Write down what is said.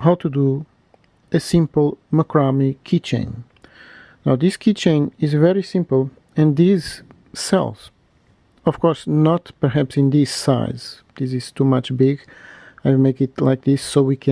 how to do a simple macrame keychain. Now this keychain is very simple and these cells of course not perhaps in this size. This is too much big. I will make it like this so we can